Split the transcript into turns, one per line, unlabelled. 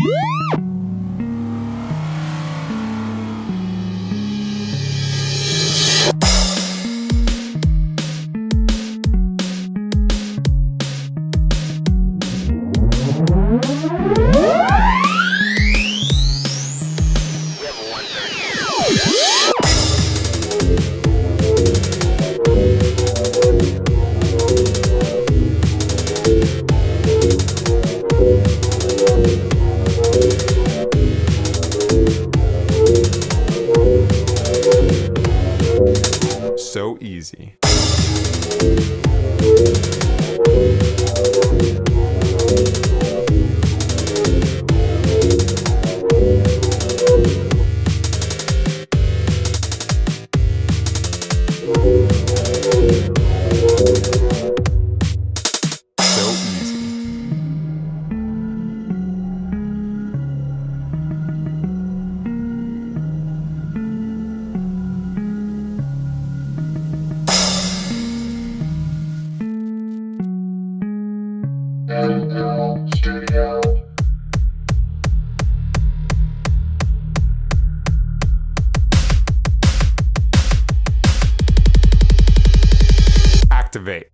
Woo! easy. Activate.